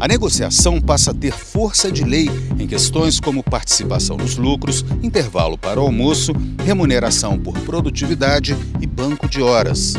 A negociação passa a ter força de lei em questões como participação nos lucros, intervalo para o almoço, remuneração por produtividade e banco de horas.